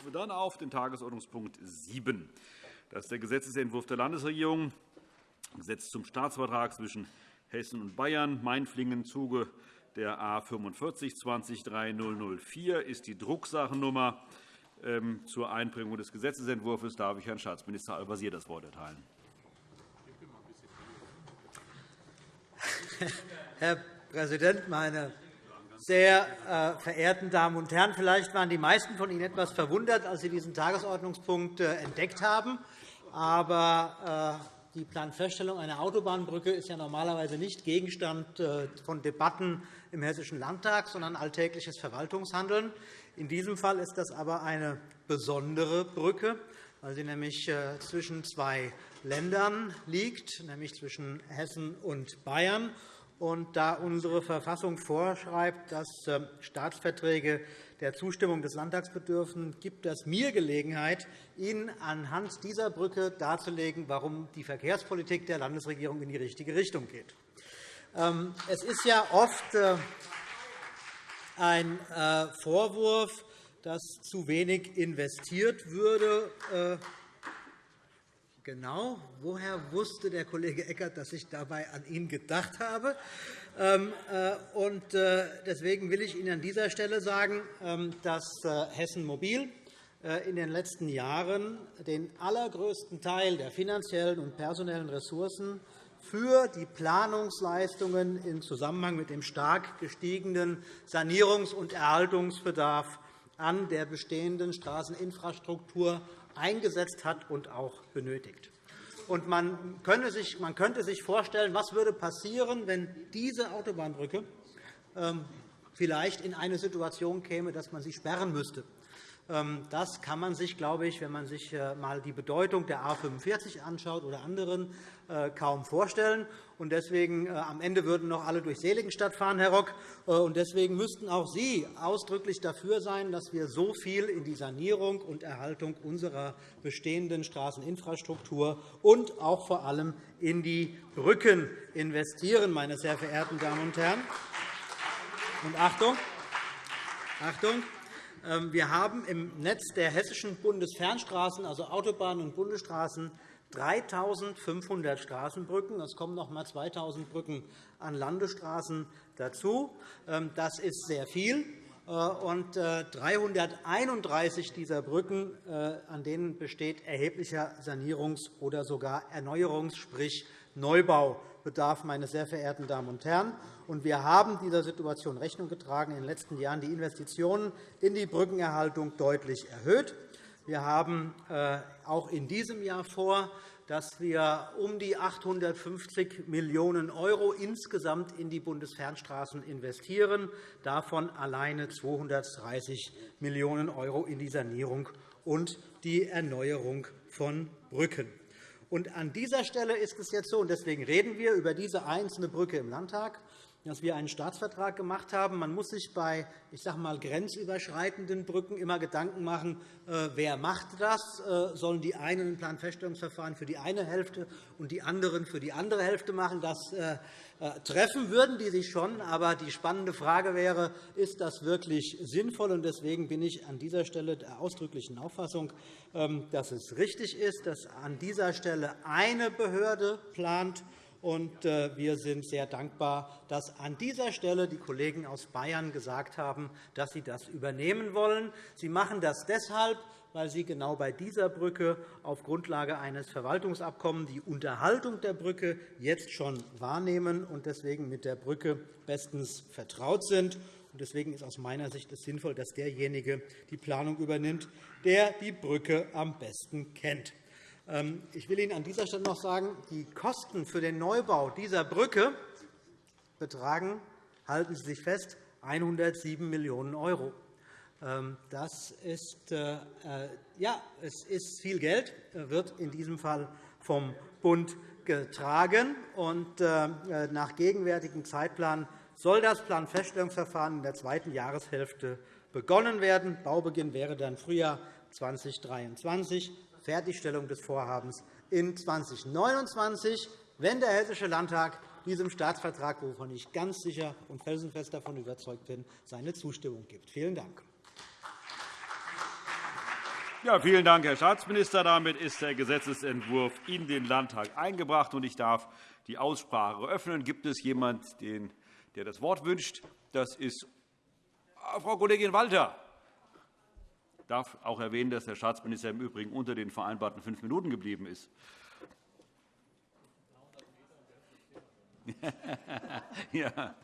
rufe dann auf den Tagesordnungspunkt 7. Das ist der Gesetzentwurf der Landesregierung, Gesetz zum Staatsvertrag zwischen Hessen und Bayern, Mainflingen, Zuge der A 45 203004 ist die Drucksachennummer. Ähm, zur Einbringung des Gesetzentwurfs darf ich Herrn Staatsminister Al-Wazir das Wort erteilen. Herr Präsident, meine sehr äh, verehrten Damen und Herren! Vielleicht waren die meisten von Ihnen etwas verwundert, als Sie diesen Tagesordnungspunkt äh, entdeckt haben. Aber äh, die Planfeststellung einer Autobahnbrücke ist ja normalerweise nicht Gegenstand von Debatten im Hessischen Landtag, sondern alltägliches Verwaltungshandeln. In diesem Fall ist das aber eine besondere Brücke, weil sie nämlich zwischen zwei Ländern liegt, nämlich zwischen Hessen und Bayern. Und da unsere Verfassung vorschreibt, dass ähm, Staatsverträge der Zustimmung des Landtags bedürfen, gibt es mir Gelegenheit, Ihnen anhand dieser Brücke darzulegen, warum die Verkehrspolitik der Landesregierung in die richtige Richtung geht. Ähm, es ist ja oft äh, ein äh, Vorwurf, dass zu wenig investiert würde äh, Genau. Woher wusste der Kollege Eckert, dass ich dabei an ihn gedacht habe? Ähm, äh, äh, deswegen will ich Ihnen an dieser Stelle sagen, ähm, dass äh, Hessen Mobil in den letzten Jahren den allergrößten Teil der finanziellen und personellen Ressourcen für die Planungsleistungen im Zusammenhang mit dem stark gestiegenen Sanierungs- und Erhaltungsbedarf an der bestehenden Straßeninfrastruktur eingesetzt hat und auch benötigt. Man, könnte sich, man könnte sich vorstellen, was würde passieren, wenn diese Autobahnbrücke ähm, vielleicht in eine Situation käme, dass man sie sperren müsste. Ähm, das kann man sich, glaube ich, wenn man sich äh, einmal die Bedeutung der A 45 anschaut oder anderen, äh, kaum vorstellen. Deswegen äh, am Ende würden noch alle durch Seligenstadt fahren, Herr Rock. Deswegen müssten auch Sie ausdrücklich dafür sein, dass wir so viel in die Sanierung und Erhaltung unserer bestehenden Straßeninfrastruktur und auch vor allem in die Brücken investieren, meine sehr verehrten Damen und Herren. Und Achtung, Achtung, wir haben im Netz der hessischen Bundesfernstraßen, also Autobahnen und Bundesstraßen, 3.500 Straßenbrücken. Es kommen noch einmal 2.000 Brücken an Landesstraßen dazu. Ähm, das ist sehr viel. Äh, und 331 äh, dieser Brücken, äh, an denen besteht erheblicher Sanierungs- oder sogar Erneuerungs-, sprich Neubaubedarf, meine sehr verehrten Damen und Herren. Wir haben dieser Situation Rechnung getragen, in den letzten Jahren die Investitionen in die Brückenerhaltung deutlich erhöht. Wir haben auch in diesem Jahr vor, dass wir um die 850 Millionen € insgesamt in die Bundesfernstraßen investieren, davon alleine 230 Millionen € in die Sanierung und die Erneuerung von Brücken. Und an dieser Stelle ist es jetzt so, und deswegen reden wir über diese einzelne Brücke im Landtag, dass wir einen Staatsvertrag gemacht haben. Man muss sich bei ich sage mal, grenzüberschreitenden Brücken immer Gedanken machen, äh, wer macht das? Äh, sollen die einen ein Planfeststellungsverfahren für die eine Hälfte und die anderen für die andere Hälfte machen? Das äh, treffen würden die sich schon. Aber die spannende Frage wäre, ist das wirklich sinnvoll? Deswegen bin ich an dieser Stelle der ausdrücklichen Auffassung, ähm, dass es richtig ist, dass an dieser Stelle eine Behörde plant, und äh, wir sind sehr dankbar, dass an dieser Stelle die Kollegen aus Bayern gesagt haben, dass sie das übernehmen wollen. Sie machen das deshalb, weil Sie genau bei dieser Brücke auf Grundlage eines Verwaltungsabkommens die Unterhaltung der Brücke jetzt schon wahrnehmen und deswegen mit der Brücke bestens vertraut sind. Deswegen ist aus meiner Sicht es sinnvoll, dass derjenige die Planung übernimmt, der die Brücke am besten kennt. Ähm, ich will Ihnen an dieser Stelle noch sagen, die Kosten für den Neubau dieser Brücke betragen, halten Sie sich fest, 107 Millionen €. Ähm, das ist, äh, äh, ja, es ist viel Geld, wird in diesem Fall vom Bund getragen. Und, äh, nach gegenwärtigem Zeitplan soll das Planfeststellungsverfahren in der zweiten Jahreshälfte begonnen werden. Baubeginn wäre dann Frühjahr 2023. Fertigstellung des Vorhabens in 2029, wenn der Hessische Landtag diesem Staatsvertrag, wovon ich ganz sicher und felsenfest davon überzeugt bin, seine Zustimmung gibt. Vielen Dank. Ja, vielen Dank, Herr Staatsminister. Damit ist der Gesetzentwurf in den Landtag eingebracht, und ich darf die Aussprache eröffnen. Gibt es jemanden, der das Wort wünscht? Das ist Frau Kollegin Walter. Ich darf auch erwähnen, dass der Staatsminister im Übrigen unter den vereinbarten fünf Minuten geblieben ist. ja.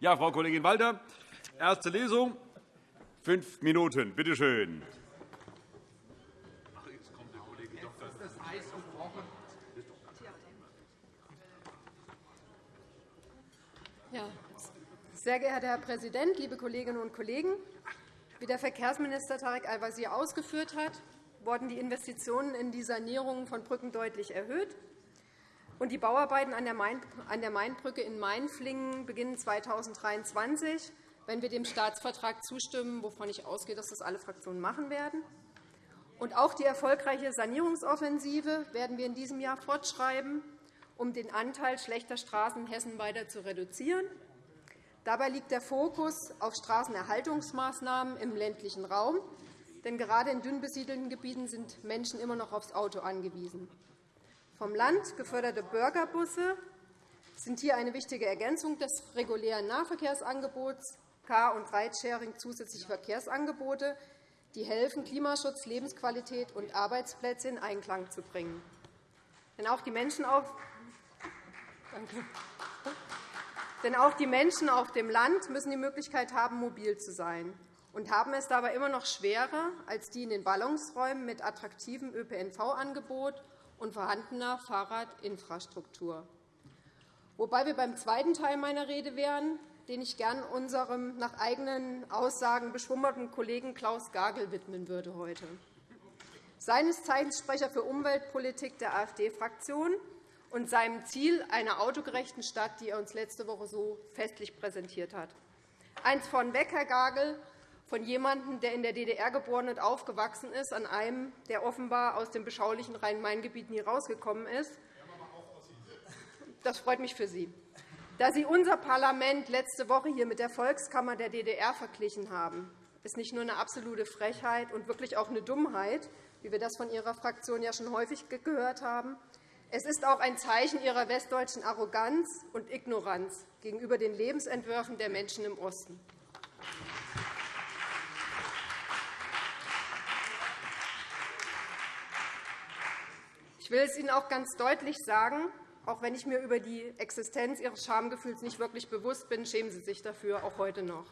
ja, Frau Kollegin Walter, erste Lesung, fünf Minuten. Bitte schön. Ja. Sehr geehrter Herr Präsident, liebe Kolleginnen und Kollegen! Wie der Verkehrsminister Tarek Al-Wazir ausgeführt hat, wurden die Investitionen in die Sanierung von Brücken deutlich erhöht. Und die Bauarbeiten an der Mainbrücke in Mainflingen beginnen 2023, wenn wir dem Staatsvertrag zustimmen, wovon ich ausgehe, dass das alle Fraktionen machen werden. Und auch die erfolgreiche Sanierungsoffensive werden wir in diesem Jahr fortschreiben um den Anteil schlechter Straßen in Hessen weiter zu reduzieren. Dabei liegt der Fokus auf Straßenerhaltungsmaßnahmen im ländlichen Raum. Denn gerade in dünn besiedelten Gebieten sind Menschen immer noch aufs Auto angewiesen. Vom Land geförderte Bürgerbusse sind hier eine wichtige Ergänzung des regulären Nahverkehrsangebots, Car- und Ridesharing zusätzliche Verkehrsangebote, die helfen, Klimaschutz, Lebensqualität und Arbeitsplätze in Einklang zu bringen. Denn auch die Menschen auf Danke. Denn auch die Menschen auf dem Land müssen die Möglichkeit haben, mobil zu sein und haben es dabei immer noch schwerer als die in den Ballungsräumen mit attraktivem ÖPNV-Angebot und vorhandener Fahrradinfrastruktur. Wobei wir beim zweiten Teil meiner Rede wären, den ich gern unserem nach eigenen Aussagen beschwummerten Kollegen Klaus Gagel widmen würde heute. Seines Zeichens Sprecher für Umweltpolitik der AfD-Fraktion und seinem Ziel einer autogerechten Stadt, die er uns letzte Woche so festlich präsentiert hat. Eins vornweg, Herr Gagel, von jemandem, der in der DDR geboren und aufgewachsen ist, an einem, der offenbar aus dem beschaulichen Rhein-Main-Gebiet nie rausgekommen ist. Das freut mich für Sie. Da Sie unser Parlament letzte Woche hier mit der Volkskammer der DDR verglichen haben, ist nicht nur eine absolute Frechheit und wirklich auch eine Dummheit, wie wir das von Ihrer Fraktion ja schon häufig gehört haben. Es ist auch ein Zeichen ihrer westdeutschen Arroganz und Ignoranz gegenüber den Lebensentwürfen der Menschen im Osten. Ich will es Ihnen auch ganz deutlich sagen, auch wenn ich mir über die Existenz Ihres Schamgefühls nicht wirklich bewusst bin, schämen Sie sich dafür, auch heute noch.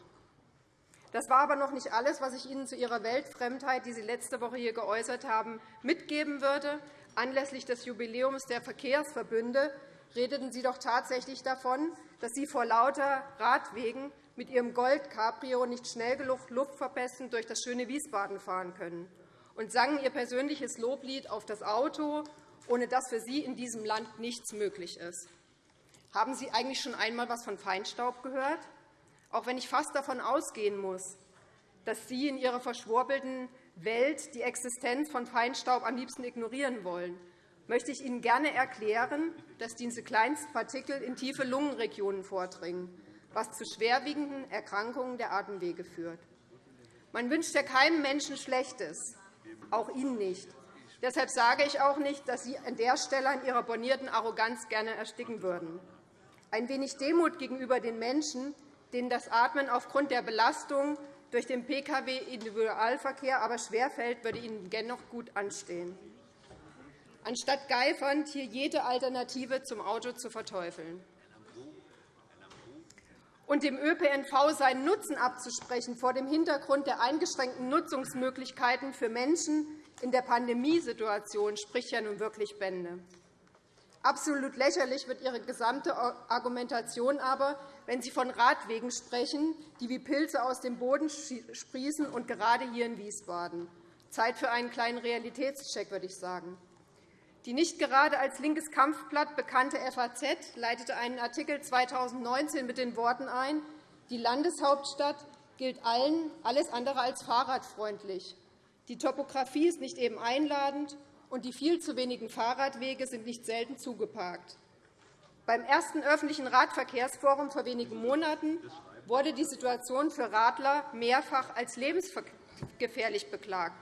Das war aber noch nicht alles, was ich Ihnen zu Ihrer Weltfremdheit, die Sie letzte Woche hier geäußert haben, mitgeben würde. Anlässlich des Jubiläums der Verkehrsverbünde redeten Sie doch tatsächlich davon, dass Sie vor lauter Radwegen mit Ihrem Gold-Cabrio nicht schnell genug luftverpestend durch das schöne Wiesbaden fahren können und sangen Ihr persönliches Loblied auf das Auto, ohne dass für Sie in diesem Land nichts möglich ist. Haben Sie eigentlich schon einmal etwas von Feinstaub gehört? Auch wenn ich fast davon ausgehen muss, dass Sie in Ihrer verschwurbelten Welt die Existenz von Feinstaub am liebsten ignorieren wollen, möchte ich Ihnen gerne erklären, dass diese kleinsten Partikel in tiefe Lungenregionen vordringen, was zu schwerwiegenden Erkrankungen der Atemwege führt. Man wünscht ja keinem Menschen Schlechtes, auch Ihnen nicht. Deshalb sage ich auch nicht, dass Sie an der Stelle an Ihrer bornierten Arroganz gerne ersticken würden. Ein wenig Demut gegenüber den Menschen, denen das Atmen aufgrund der Belastung durch den Pkw-Individualverkehr aber schwerfällt, würde Ihnen dennoch gut anstehen, anstatt geifernd hier jede Alternative zum Auto zu verteufeln. Und dem ÖPNV seinen Nutzen abzusprechen vor dem Hintergrund der eingeschränkten Nutzungsmöglichkeiten für Menschen in der Pandemiesituation spricht ja nun wirklich Bände. Absolut lächerlich wird Ihre gesamte Argumentation aber, wenn Sie von Radwegen sprechen, die wie Pilze aus dem Boden sprießen, und gerade hier in Wiesbaden. Zeit für einen kleinen Realitätscheck, würde ich sagen. Die nicht gerade als linkes Kampfblatt bekannte FAZ leitete einen Artikel 2019 mit den Worten ein, die Landeshauptstadt gilt allen alles andere als fahrradfreundlich. Die Topografie ist nicht eben einladend, und die viel zu wenigen Fahrradwege sind nicht selten zugeparkt. Beim ersten öffentlichen Radverkehrsforum vor wenigen Monaten wurde die Situation für Radler mehrfach als lebensgefährlich beklagt.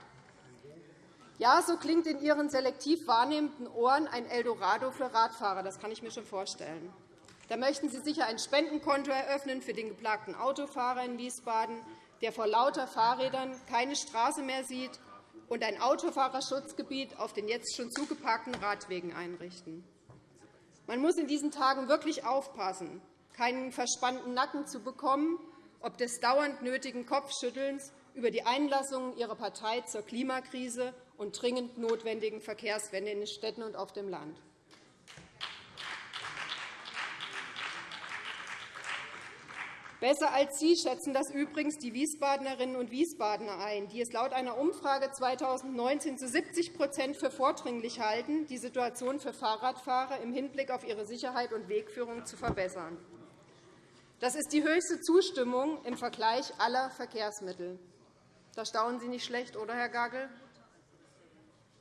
Ja, so klingt in Ihren selektiv wahrnehmenden Ohren ein Eldorado für Radfahrer. Das kann ich mir schon vorstellen. Da möchten Sie sicher ein Spendenkonto eröffnen für den geplagten Autofahrer in Wiesbaden, der vor lauter Fahrrädern keine Straße mehr sieht, und ein Autofahrerschutzgebiet auf den jetzt schon zugeparkten Radwegen einrichten. Man muss in diesen Tagen wirklich aufpassen, keinen verspannten Nacken zu bekommen, ob des dauernd nötigen Kopfschüttelns über die Einlassungen Ihrer Partei zur Klimakrise und dringend notwendigen Verkehrswende in den Städten und auf dem Land. Besser als Sie schätzen das übrigens die Wiesbadenerinnen und Wiesbadener ein, die es laut einer Umfrage 2019 zu 70% für vordringlich halten, die Situation für Fahrradfahrer im Hinblick auf ihre Sicherheit und Wegführung zu verbessern. Das ist die höchste Zustimmung im Vergleich aller Verkehrsmittel. Da staunen Sie nicht schlecht, oder, Herr Gagel?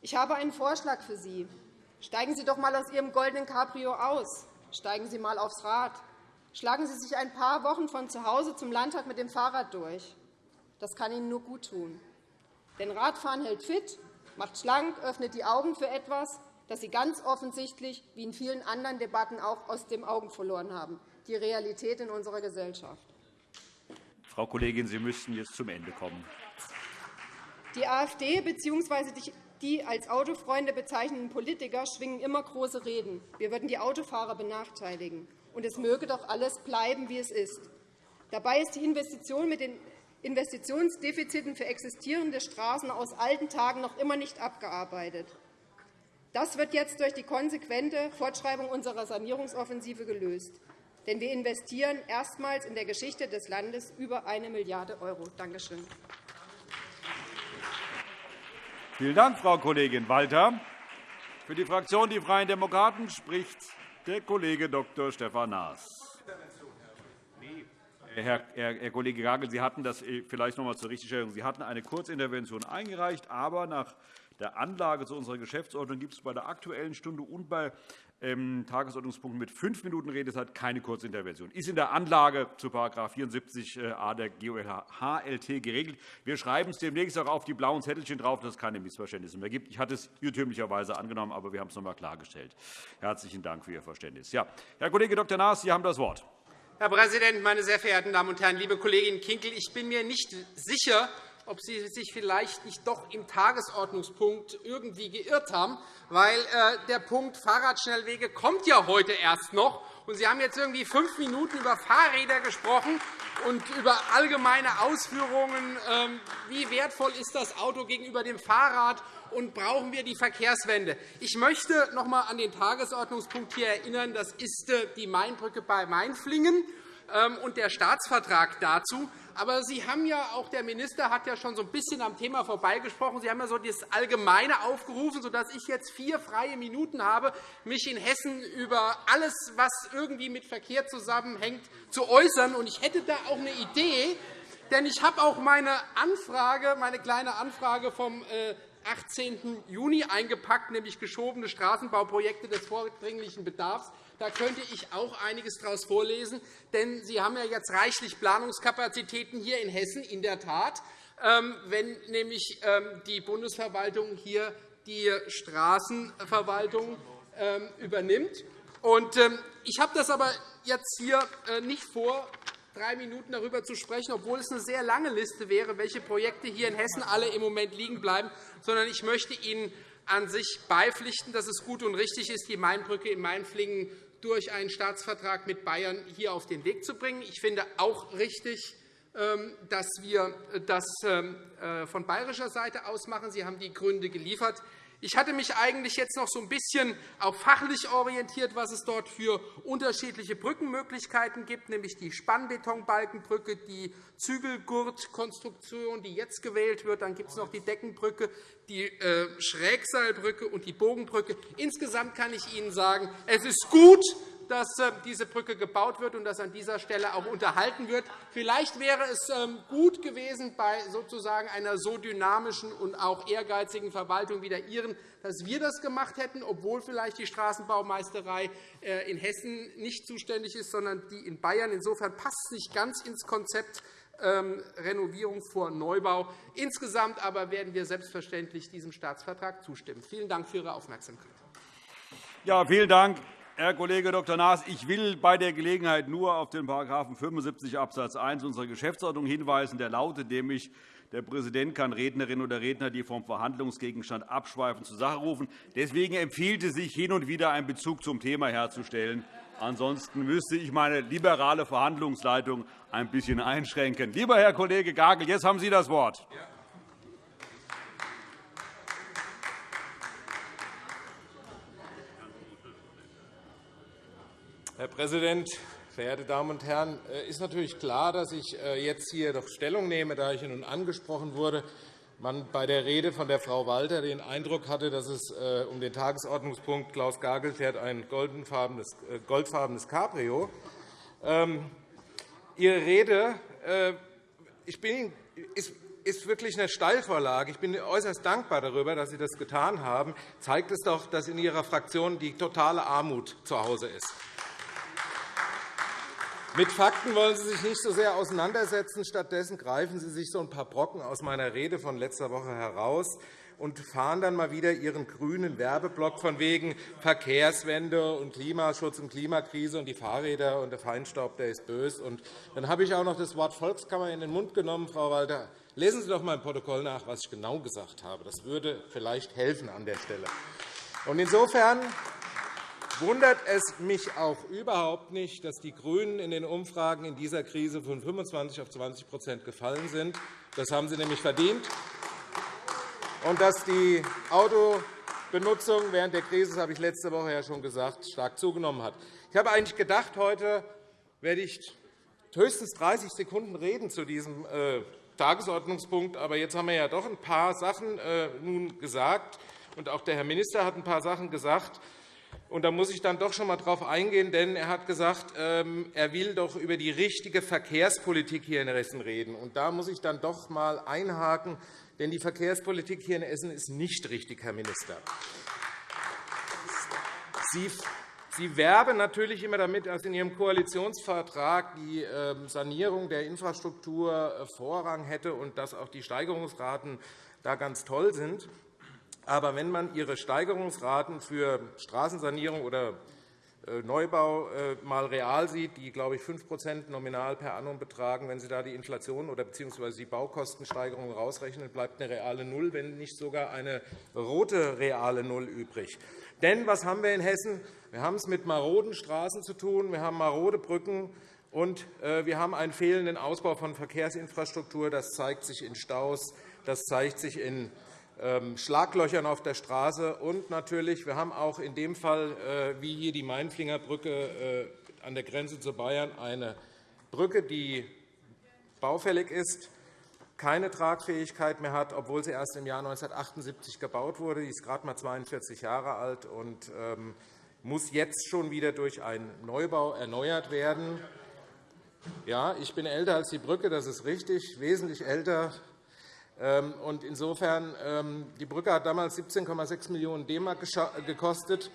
Ich habe einen Vorschlag für Sie. Steigen Sie doch einmal aus Ihrem goldenen Cabrio aus. Steigen Sie einmal aufs Rad. Schlagen Sie sich ein paar Wochen von zu Hause zum Landtag mit dem Fahrrad durch. Das kann Ihnen nur gut tun. Denn Radfahren hält fit, macht schlank, öffnet die Augen für etwas, das Sie ganz offensichtlich, wie in vielen anderen Debatten auch, aus den Augen verloren haben, die Realität in unserer Gesellschaft. Frau Kollegin, Sie müssten jetzt zum Ende kommen. Die AfD bzw. die als Autofreunde bezeichneten Politiker schwingen immer große Reden. Wir würden die Autofahrer benachteiligen und es möge doch alles bleiben, wie es ist. Dabei ist die Investition mit den Investitionsdefiziten für existierende Straßen aus alten Tagen noch immer nicht abgearbeitet. Das wird jetzt durch die konsequente Fortschreibung unserer Sanierungsoffensive gelöst. Denn wir investieren erstmals in der Geschichte des Landes über 1 Milliarde €. Danke schön. Vielen Dank, Frau Kollegin Walter. Für die Fraktion Die Freien Demokraten spricht der Kollege Dr. Stefan Naas. Herr, Herr, Kollege Gagel, Sie hatten das äh, vielleicht noch einmal zur Richtigstellung. Sie hatten eine Kurzintervention eingereicht, aber nach der Anlage zu unserer Geschäftsordnung gibt es bei der Aktuellen Stunde und bei Tagesordnungspunkten mit fünf Minuten Redezeit keine Kurzintervention. Ist in der Anlage zu § 74a der GOLHLT geregelt. Wir schreiben es demnächst auch auf die blauen Zettelchen drauf, dass es keine Missverständnisse mehr gibt. Ich hatte es irrtümlicherweise angenommen, aber wir haben es noch einmal klargestellt. Herzlichen Dank für Ihr Verständnis. Ja, Herr Kollege Dr. Naas, Sie haben das Wort. Herr Präsident, meine sehr verehrten Damen und Herren! Liebe Kollegin Kinkel, ich bin mir nicht sicher, ob Sie sich vielleicht nicht doch im Tagesordnungspunkt irgendwie geirrt haben, weil äh, der Punkt Fahrradschnellwege kommt ja heute erst noch. Und Sie haben jetzt irgendwie fünf Minuten über Fahrräder gesprochen und über allgemeine Ausführungen, ähm, wie wertvoll ist das Auto gegenüber dem Fahrrad und brauchen wir die Verkehrswende. Ich möchte noch einmal an den Tagesordnungspunkt hier erinnern. Das ist äh, die Mainbrücke bei Mainflingen ähm, und der Staatsvertrag dazu. Aber Sie haben ja auch der Minister hat ja schon so ein bisschen am Thema vorbeigesprochen. Sie haben ja so das Allgemeine aufgerufen, sodass ich jetzt vier freie Minuten habe, mich in Hessen über alles, was irgendwie mit Verkehr zusammenhängt, zu äußern. Und ich hätte da auch eine Idee, denn ich habe auch meine Anfrage, meine kleine Anfrage vom 18. Äh, Juni eingepackt, nämlich geschobene Straßenbauprojekte des vordringlichen Bedarfs. Da könnte ich auch einiges daraus vorlesen. Denn Sie haben ja jetzt reichlich Planungskapazitäten hier in Hessen, in der Tat, ähm, wenn nämlich ähm, die Bundesverwaltung hier die Straßenverwaltung ähm, übernimmt. Ich habe das aber jetzt hier äh, nicht vor, drei Minuten darüber zu sprechen, obwohl es eine sehr lange Liste wäre, welche Projekte hier in Hessen alle im Moment liegen bleiben, sondern ich möchte Ihnen an sich beipflichten, dass es gut und richtig ist, die Mainbrücke in Mainflingen durch einen Staatsvertrag mit Bayern hier auf den Weg zu bringen. Ich finde auch richtig, ähm, dass wir das ähm, äh, von bayerischer Seite aus machen. Sie haben die Gründe geliefert. Ich hatte mich eigentlich jetzt noch so ein bisschen auch fachlich orientiert, was es dort für unterschiedliche Brückenmöglichkeiten gibt, nämlich die Spannbetonbalkenbrücke, die Zügelgurtkonstruktion, die jetzt gewählt wird. Dann gibt es noch die Deckenbrücke, die äh, Schrägseilbrücke und die Bogenbrücke. Insgesamt kann ich Ihnen sagen, es ist gut, dass äh, diese Brücke gebaut wird und dass an dieser Stelle auch unterhalten wird. Vielleicht wäre es ähm, gut gewesen, bei sozusagen einer so dynamischen und auch ehrgeizigen Verwaltung wie der Ihren, dass wir das gemacht hätten, obwohl vielleicht die Straßenbaumeisterei äh, in Hessen nicht zuständig ist, sondern die in Bayern. Insofern passt es nicht ganz ins Konzept ähm, Renovierung vor Neubau. Insgesamt aber werden wir selbstverständlich diesem Staatsvertrag zustimmen. Vielen Dank für Ihre Aufmerksamkeit. Ja, vielen Dank, Herr Kollege Dr. Naas. Ich will bei der Gelegenheit nur auf den § 75 Abs. 1 unserer Geschäftsordnung hinweisen. Der lautet nämlich, der Präsident kann Rednerinnen oder Redner, die vom Verhandlungsgegenstand abschweifen, zur Sache rufen. Deswegen empfiehlt es sich, hin und wieder einen Bezug zum Thema herzustellen. Ansonsten müsste ich meine liberale Verhandlungsleitung ein bisschen einschränken. Lieber Herr Kollege Gagel, jetzt haben Sie das Wort. Herr Präsident, verehrte Damen und Herren! Es äh, ist natürlich klar, dass ich äh, jetzt hier doch Stellung nehme, da ich nun angesprochen wurde, man bei der Rede von der Frau Walter den Eindruck hatte, dass es äh, um den Tagesordnungspunkt Klaus Gagel fährt ein goldfarbenes Cabrio. Ähm, Ihre Rede ich bin, ist wirklich eine Steilvorlage. Ich bin äußerst dankbar darüber, dass Sie das getan haben. Zeigt es doch, dass in Ihrer Fraktion die totale Armut zu Hause ist. Mit Fakten wollen Sie sich nicht so sehr auseinandersetzen. Stattdessen greifen Sie sich so ein paar Brocken aus meiner Rede von letzter Woche heraus und fahren dann mal wieder Ihren grünen Werbeblock von wegen Verkehrswende und Klimaschutz und Klimakrise und die Fahrräder und der Feinstaub, der ist böse. Und dann habe ich auch noch das Wort Volkskammer in den Mund genommen, Frau Walter. Lesen Sie doch einmal im Protokoll nach, was ich genau gesagt habe. Das würde vielleicht helfen an der Stelle. Und insofern wundert es mich auch überhaupt nicht, dass die GRÜNEN in den Umfragen in dieser Krise von 25 auf 20% gefallen sind. Das haben sie nämlich verdient. Und dass die Autobenutzung während der Krise, das habe ich letzte Woche ja schon gesagt, stark zugenommen hat. Ich habe eigentlich gedacht, heute werde ich höchstens 30 Sekunden reden zu diesem äh, Tagesordnungspunkt. Aber jetzt haben wir ja doch ein paar Sachen äh, nun gesagt, und auch der Herr Minister hat ein paar Sachen gesagt. Und da muss ich dann doch schon einmal darauf eingehen, denn er hat gesagt, ähm, er will doch über die richtige Verkehrspolitik hier in Hessen reden. Und da muss ich dann doch einmal einhaken, denn die Verkehrspolitik hier in Hessen ist nicht richtig, Herr Minister. Sie Sie werben natürlich immer damit, dass in Ihrem Koalitionsvertrag die ähm, Sanierung der Infrastruktur äh, Vorrang hätte und dass auch die Steigerungsraten da ganz toll sind. Aber wenn man Ihre Steigerungsraten für Straßensanierung oder äh, Neubau äh, real sieht, die, glaube ich, 5% nominal per annum betragen, wenn Sie da die Inflation oder bzw. die Baukostensteigerung rausrechnen, bleibt eine reale Null, wenn nicht sogar eine rote reale Null übrig. Denn was haben wir in Hessen? Wir haben es mit maroden Straßen zu tun, wir haben marode Brücken, und äh, wir haben einen fehlenden Ausbau von Verkehrsinfrastruktur. Das zeigt sich in Staus, das zeigt sich in Schlaglöchern auf der Straße. Und natürlich, wir haben auch in dem Fall, äh, wie hier die Mainflinger Brücke äh, an der Grenze zu Bayern, eine Brücke, die baufällig ist, keine Tragfähigkeit mehr hat, obwohl sie erst im Jahr 1978 gebaut wurde. Sie ist gerade einmal 42 Jahre alt und ähm, muss jetzt schon wieder durch einen Neubau erneuert werden. Ja, ich bin älter als die Brücke, das ist richtig, wesentlich älter. Ähm, insofern, ähm, die Brücke hat damals 17,6 Millionen DM gekostet.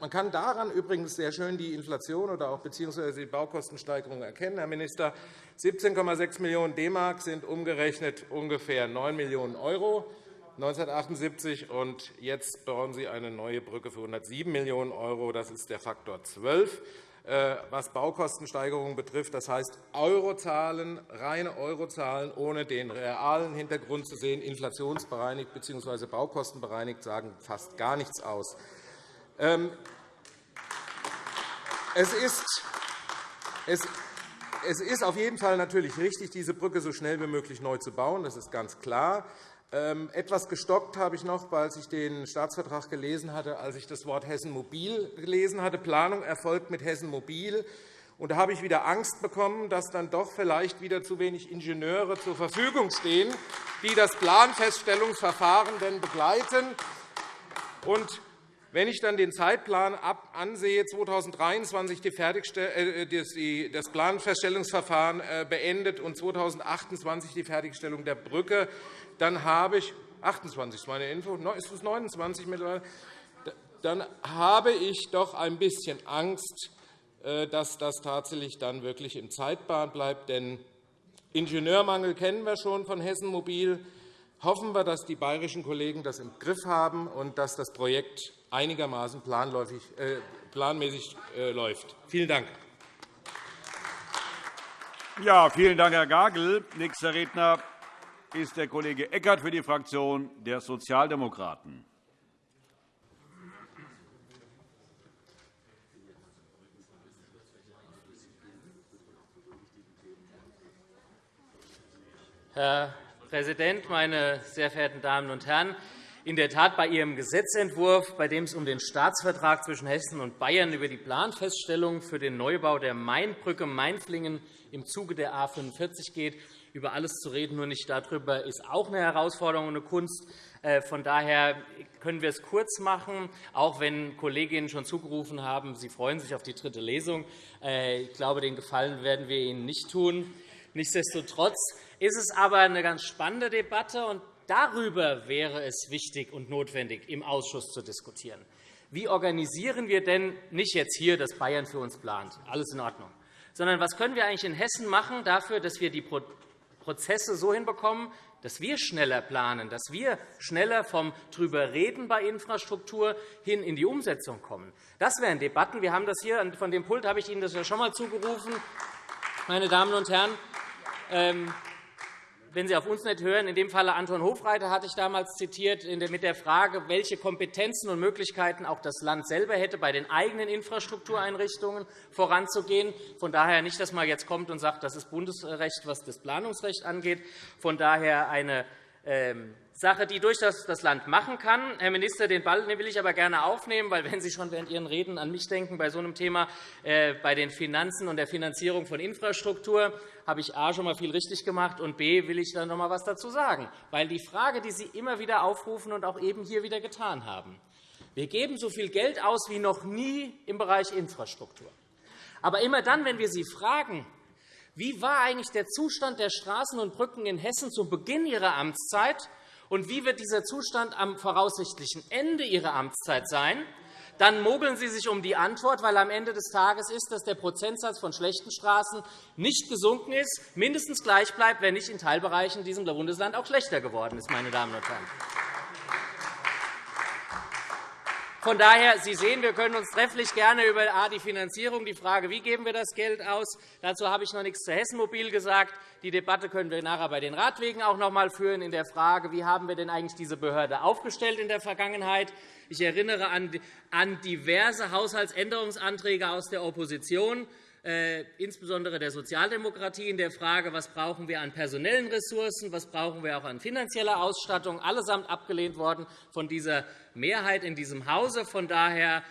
Man kann daran übrigens sehr schön die Inflation oder auch bzw. die Baukostensteigerung erkennen, Herr Minister. 17,6 Millionen DM sind umgerechnet ungefähr 9 Millionen € 1978, und jetzt bauen Sie eine neue Brücke für 107 Millionen €. Das ist der Faktor 12. Äh, was Baukostensteigerungen betrifft. Das heißt, Eurozahlen, reine Eurozahlen, ohne den realen Hintergrund zu sehen, inflationsbereinigt bzw. baukostenbereinigt, sagen fast gar nichts aus. Ähm, es ist, es ist auf jeden Fall natürlich richtig, diese Brücke so schnell wie möglich neu zu bauen. Das ist ganz klar. Ähm, etwas gestockt habe ich noch, als ich den Staatsvertrag gelesen hatte, als ich das Wort Hessen Mobil gelesen hatte. Planung erfolgt mit Hessen Mobil. Und da habe ich wieder Angst bekommen, dass dann doch vielleicht wieder zu wenig Ingenieure zur Verfügung stehen, die das Planfeststellungsverfahren denn begleiten. Wenn ich dann den Zeitplan ansehe, 2023 äh, das Planfeststellungsverfahren äh, beendet und 2028 die Fertigstellung der Brücke, dann habe ich 28 ist meine Info, ist es 29 mittlerweile, dann habe ich doch ein bisschen Angst, äh, dass das tatsächlich dann wirklich im Zeitplan bleibt. Denn Ingenieurmangel kennen wir schon von Hessen Mobil. Hoffen wir, dass die bayerischen Kollegen das im Griff haben und dass das Projekt einigermaßen äh, planmäßig äh, läuft. Vielen Dank. Ja, vielen Dank, Herr Gagel. Nächster Redner ist der Kollege Eckert für die Fraktion der Sozialdemokraten. Herr Präsident, meine sehr verehrten Damen und Herren! In der Tat, bei Ihrem Gesetzentwurf, bei dem es um den Staatsvertrag zwischen Hessen und Bayern über die Planfeststellung für den Neubau der Mainbrücke Mainflingen im Zuge der A 45 geht, über alles zu reden, nur nicht darüber, ist auch eine Herausforderung und eine Kunst. Äh, von daher können wir es kurz machen, auch wenn Kolleginnen schon zugerufen haben, sie freuen sich auf die dritte Lesung. Äh, ich glaube, den Gefallen werden wir Ihnen nicht tun. Nichtsdestotrotz ist es aber eine ganz spannende Debatte, darüber wäre es wichtig und notwendig, im Ausschuss zu diskutieren. Wie organisieren wir denn nicht jetzt hier, dass Bayern für uns plant? Alles in Ordnung. Sondern was können wir eigentlich in Hessen machen dafür, dass wir die Prozesse so hinbekommen, dass wir schneller planen, dass wir schneller vom drüber reden bei Infrastruktur hin in die Umsetzung kommen. Das wären Debatten. Wir haben das hier von dem Pult habe ich Ihnen das ja schon einmal zugerufen, meine Damen und Herren. Wenn Sie auf uns nicht hören, in dem Falle Anton Hofreiter hatte ich damals zitiert mit der Frage, welche Kompetenzen und Möglichkeiten auch das Land selber hätte, bei den eigenen Infrastruktureinrichtungen voranzugehen. Von daher nicht, dass man jetzt kommt und sagt, das ist Bundesrecht, was das Planungsrecht angeht. Von daher eine ähm, Sache, die durchaus das Land machen kann. Herr Minister, den Ball will ich aber gerne aufnehmen, weil wenn Sie schon während Ihren Reden an mich denken bei so einem Thema, äh, bei den Finanzen und der Finanzierung von Infrastruktur, habe ich A schon einmal viel richtig gemacht und B will ich dann noch einmal etwas dazu sagen. Weil die Frage, die Sie immer wieder aufrufen und auch eben hier wieder getan haben, wir geben so viel Geld aus wie noch nie im Bereich Infrastruktur. Aber immer dann, wenn wir Sie fragen, wie war eigentlich der Zustand der Straßen und Brücken in Hessen zu Beginn Ihrer Amtszeit, und wie wird dieser Zustand am voraussichtlichen Ende Ihrer Amtszeit sein? Dann mogeln Sie sich um die Antwort, weil am Ende des Tages ist, dass der Prozentsatz von schlechten Straßen nicht gesunken ist, mindestens gleich bleibt, wenn nicht in Teilbereichen diesem Bundesland auch schlechter geworden ist. Meine Damen und Herren. Von daher, Sie sehen, wir können uns trefflich gerne über die Finanzierung, die Frage, wie geben wir das Geld aus, dazu habe ich noch nichts zu Hessen Mobil gesagt. Die Debatte können wir nachher bei den Radwegen auch noch einmal führen in der Frage, wie haben wir denn eigentlich diese Behörde aufgestellt in der Vergangenheit. Ich erinnere an diverse Haushaltsänderungsanträge aus der Opposition. Äh, insbesondere der Sozialdemokratie, in der Frage, was brauchen wir an personellen Ressourcen, was brauchen wir auch an finanzieller Ausstattung, allesamt abgelehnt worden von dieser Mehrheit in diesem Hause. Von daher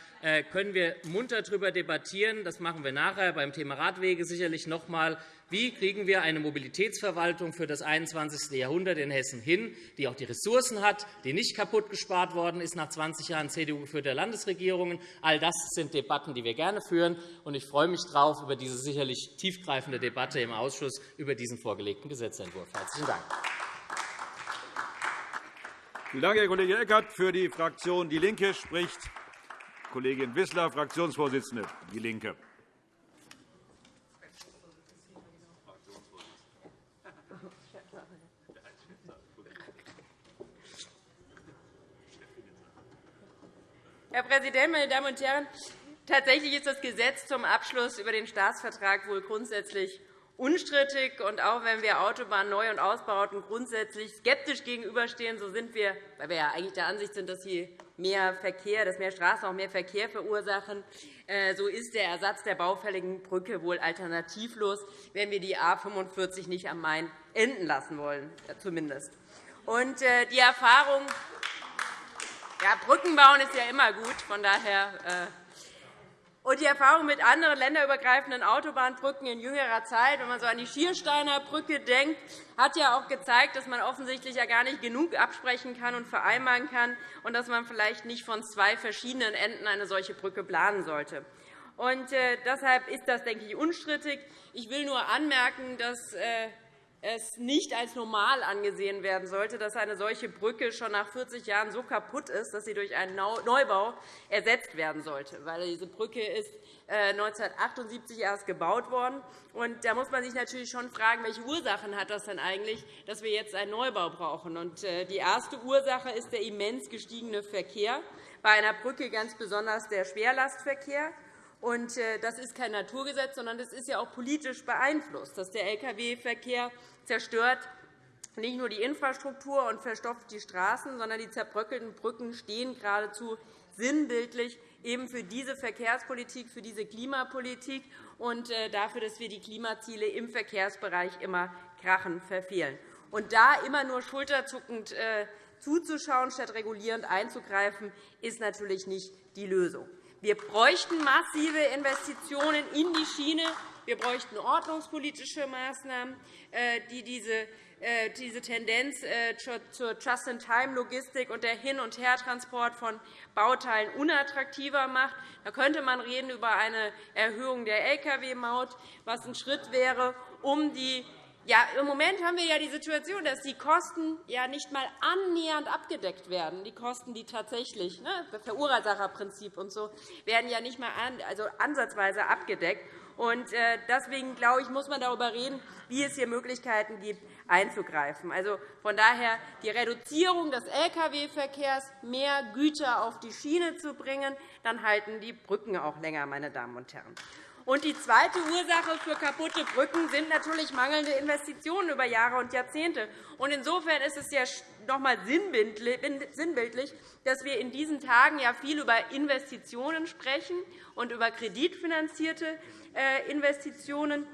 können wir munter darüber debattieren. Das machen wir nachher beim Thema Radwege sicherlich noch einmal. Wie kriegen wir eine Mobilitätsverwaltung für das 21. Jahrhundert in Hessen hin, die auch die Ressourcen hat, die nicht kaputt gespart worden ist nach 20 Jahren CDU-geführter Landesregierungen? All das sind Debatten, die wir gerne führen. Ich freue mich darauf über diese sicherlich tiefgreifende Debatte im Ausschuss über diesen vorgelegten Gesetzentwurf. Herzlichen Dank. Vielen Dank, Herr Kollege Eckert. Für die Fraktion DIE LINKE spricht Kollegin Wissler, Fraktionsvorsitzende DIE LINKE. Herr Präsident, meine Damen und Herren! Tatsächlich ist das Gesetz zum Abschluss über den Staatsvertrag wohl grundsätzlich unstrittig. Und auch wenn wir Autobahnen Neu- und Ausbauten grundsätzlich skeptisch gegenüberstehen, so sind wir, weil wir ja eigentlich der Ansicht sind, dass hier mehr Verkehr, dass mehr Straßen auch mehr Verkehr verursachen, äh, so ist der Ersatz der baufälligen Brücke wohl alternativlos, wenn wir die A 45 nicht am Main enden lassen wollen, zumindest. Und äh, die Erfahrung ja, Brücken bauen ist ja immer gut. Von daher, äh und die Erfahrung mit anderen länderübergreifenden Autobahnbrücken in jüngerer Zeit, wenn man so an die Schiersteiner Brücke denkt, hat ja auch gezeigt, dass man offensichtlich ja gar nicht genug absprechen kann und vereinbaren kann und dass man vielleicht nicht von zwei verschiedenen Enden eine solche Brücke planen sollte. Und äh, deshalb ist das, denke ich, unstrittig. Ich will nur anmerken, dass äh, es nicht als normal angesehen werden sollte, dass eine solche Brücke schon nach 40 Jahren so kaputt ist, dass sie durch einen Neubau ersetzt werden sollte. Weil diese Brücke ist 1978 äh, erst gebaut worden. Und da muss man sich natürlich schon fragen, welche Ursachen hat das denn eigentlich, dass wir jetzt einen Neubau brauchen. Und äh, die erste Ursache ist der immens gestiegene Verkehr, bei einer Brücke ganz besonders der Schwerlastverkehr. Und äh, das ist kein Naturgesetz, sondern das ist ja auch politisch beeinflusst, dass der Lkw-Verkehr zerstört nicht nur die Infrastruktur und verstopft die Straßen, sondern die zerbröckelten Brücken stehen geradezu sinnbildlich eben für diese Verkehrspolitik, für diese Klimapolitik und äh, dafür, dass wir die Klimaziele im Verkehrsbereich immer krachend verfehlen. Und da immer nur schulterzuckend äh, zuzuschauen, statt regulierend einzugreifen, ist natürlich nicht die Lösung. Wir bräuchten massive Investitionen in die Schiene. Wir bräuchten ordnungspolitische Maßnahmen, äh, die diese äh, Tendenz äh, zur Just-in-Time-Logistik und der Hin- und Hertransport von Bauteilen unattraktiver macht. Da könnte man reden über eine Erhöhung der Lkw-Maut, was ein Schritt wäre, um die ja, Im Moment haben wir ja die Situation, dass die Kosten ja nicht einmal annähernd abgedeckt werden. Die Kosten, die tatsächlich, ne, Verursacherprinzip und so, werden ja nicht einmal also ansatzweise abgedeckt. Und äh, deswegen glaube ich, muss man darüber reden, wie es hier Möglichkeiten gibt, einzugreifen. Also von daher die Reduzierung des Lkw-Verkehrs, mehr Güter auf die Schiene zu bringen, dann halten die Brücken auch länger, meine Damen und Herren. Und die zweite Ursache für kaputte Brücken sind natürlich mangelnde Investitionen über Jahre und Jahrzehnte. Und insofern ist es ja noch einmal sinnbildlich, dass wir in diesen Tagen ja viel über Investitionen sprechen und über kreditfinanzierte äh, Investitionen,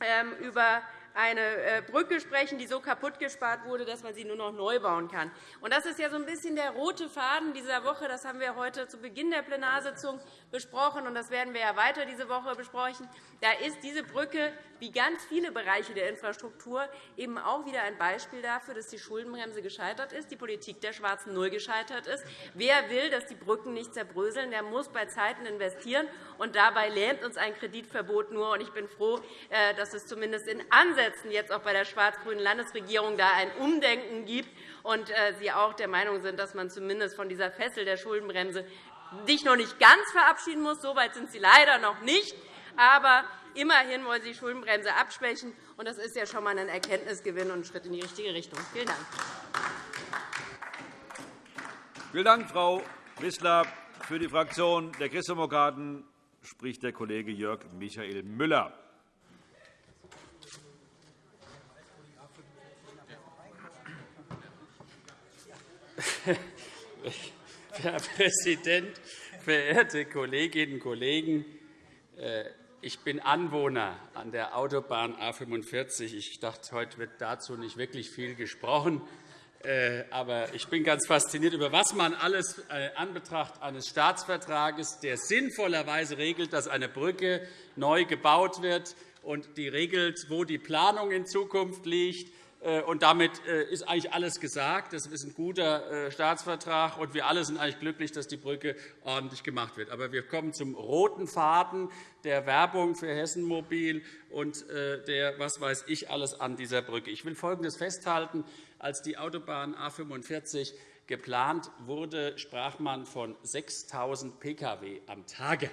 ähm, über eine äh, Brücke sprechen, die so kaputt gespart wurde, dass man sie nur noch neu bauen kann. Das ist ja so ein bisschen der rote Faden dieser Woche. Das haben wir heute zu Beginn der Plenarsitzung besprochen, und das werden wir ja weiter diese Woche besprechen. Da ist diese Brücke, wie ganz viele Bereiche der Infrastruktur, eben auch wieder ein Beispiel dafür, dass die Schuldenbremse gescheitert ist, die Politik der schwarzen Null gescheitert ist. Wer will, dass die Brücken nicht zerbröseln, der muss bei Zeiten investieren. Und dabei lähmt uns ein Kreditverbot nur. Ich bin froh, äh, dass es zumindest in Ansätzen jetzt auch bei der schwarz-grünen Landesregierung da ein Umdenken gibt und äh, Sie auch der Meinung sind, dass man zumindest von dieser Fessel der Schuldenbremse sich noch nicht ganz verabschieden muss. So weit sind Sie leider noch nicht. Aber immerhin wollen Sie die Schuldenbremse abschwächen. und Das ist ja schon einmal ein Erkenntnisgewinn und ein Schritt in die richtige Richtung. Vielen Dank. Vielen Dank, Frau Wissler. Für die Fraktion der Christdemokraten spricht der Kollege Jörg Michael Müller. Herr Präsident, verehrte Kolleginnen und Kollegen! Äh, ich bin Anwohner an der Autobahn A 45. Ich dachte, heute wird dazu nicht wirklich viel gesprochen. Äh, aber ich bin ganz fasziniert, über was man alles äh, an Betracht eines Staatsvertrages, der sinnvollerweise regelt, dass eine Brücke neu gebaut wird und die regelt, wo die Planung in Zukunft liegt, und damit äh, ist eigentlich alles gesagt. Das ist ein guter äh, Staatsvertrag, und wir alle sind eigentlich glücklich, dass die Brücke ordentlich gemacht wird. Aber wir kommen zum roten Faden der Werbung für Hessen Mobil und der was weiß ich alles an dieser Brücke. Ich will Folgendes festhalten. Als die Autobahn A 45 geplant wurde, sprach man von 6.000 Pkw am Tage.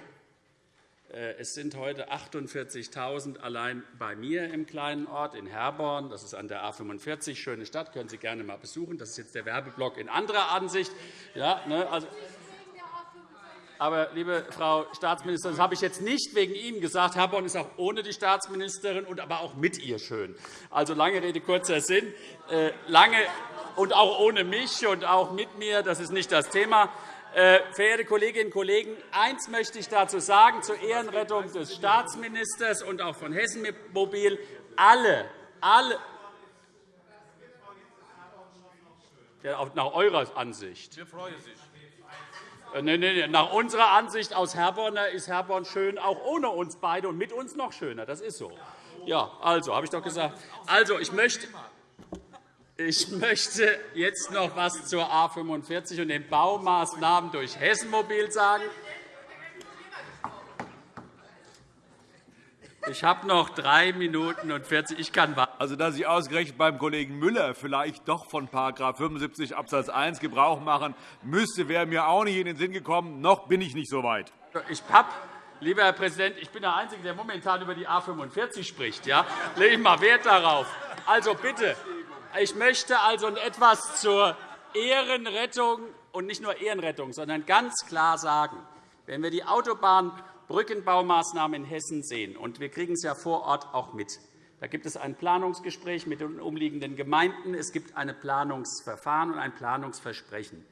Äh, es sind heute 48.000 allein bei mir im kleinen Ort in Herborn. Das ist an der A 45, schöne Stadt, können Sie gerne einmal besuchen. Das ist jetzt der Werbeblock in anderer Ansicht. Ja, ne, also, aber, liebe Frau Staatsministerin, das habe ich jetzt nicht wegen Ihnen gesagt. Herborn ist auch ohne die Staatsministerin und aber auch mit ihr schön. Also lange Rede, kurzer Sinn. Äh, lange und auch ohne mich und auch mit mir, das ist nicht das Thema. Äh, verehrte Kolleginnen und Kollegen, eines möchte ich dazu sagen, zur Ehrenrettung des Staatsministers und auch von Hessen Mobil. Alle, alle, ja, nach eurer Ansicht. Wir freuen sich. Nein, nein, nach unserer Ansicht aus Herborner ist Herborn schön, auch ohne uns beide und mit uns noch schöner. Das ist so. Ja, also, habe ich doch gesagt. Also, ich möchte, ich möchte jetzt noch etwas zur A 45 und den Baumaßnahmen durch Hessenmobil sagen. Ich habe noch drei Minuten und 40. Ich kann warten. Also, dass Sie ausgerechnet beim Kollegen Müller vielleicht doch von § 75 Abs. 1 Gebrauch machen müsste, wäre mir auch nicht in den Sinn gekommen. Noch bin ich nicht so weit. Ich habe Lieber Herr Präsident, ich bin der Einzige, der momentan über die A 45 spricht. Ja? Lege ich mal Wert darauf. Also bitte, ich möchte also etwas zur Ehrenrettung und nicht nur Ehrenrettung, sondern ganz klar sagen, wenn wir die Autobahnbrückenbaumaßnahmen in Hessen sehen, und wir kriegen es ja vor Ort auch mit, da gibt es ein Planungsgespräch mit den umliegenden Gemeinden, es gibt ein Planungsverfahren und ein Planungsversprechen.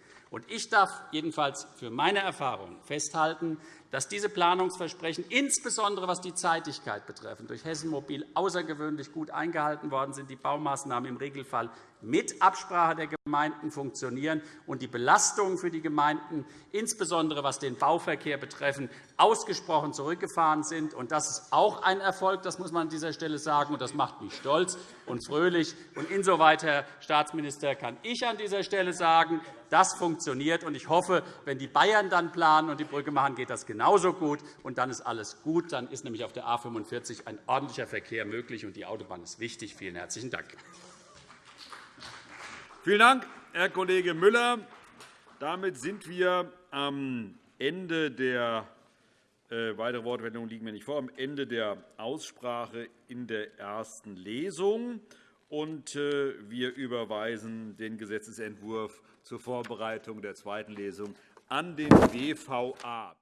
Ich darf jedenfalls für meine Erfahrung festhalten, dass diese Planungsversprechen, insbesondere was die Zeitigkeit betrifft, durch Hessen Mobil außergewöhnlich gut eingehalten worden sind, die Baumaßnahmen im Regelfall mit Absprache der Gemeinden funktionieren und die Belastungen für die Gemeinden, insbesondere was den Bauverkehr betrifft, ausgesprochen zurückgefahren sind. Das ist auch ein Erfolg, das muss man an dieser Stelle sagen, und das macht mich stolz und fröhlich. insoweit, Herr Staatsminister, kann ich an dieser Stelle sagen, das funktioniert. Ich hoffe, wenn die Bayern dann planen und die Brücke machen, geht das genauso gut. Und dann ist alles gut. Dann ist nämlich auf der A 45 ein ordentlicher Verkehr möglich, und die Autobahn ist wichtig. Vielen herzlichen Dank. Vielen Dank, Herr Kollege Müller. Damit sind wir am Ende der äh, weitere Wortmeldungen liegen mir nicht vor. Am Ende der Aussprache in der ersten Lesung. Und, äh, wir überweisen den Gesetzentwurf zur Vorbereitung der zweiten Lesung an den BVA.